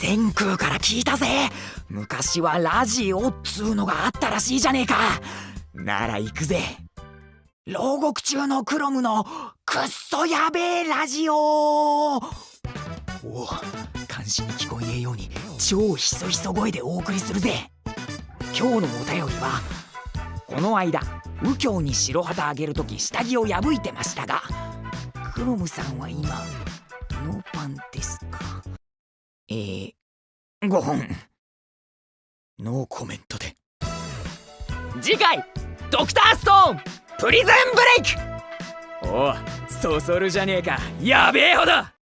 千空から聞いたぜ。昔はラジオっつうのがあったらしいじゃねえか。なら行くぜ。牢獄中のクロムのくっそやべえラジオ。おお監視に聞こえねえように超ひそひそ声でお送りするぜ。今日のお便りはこの間右京に白旗あげるとき下着を破いてましたがクロムさんは今ノーパンです。えー、5本。ノーコメントで。次回ドクターストーンプリズンブレイク。おおそそるじゃねえか。やべえほど。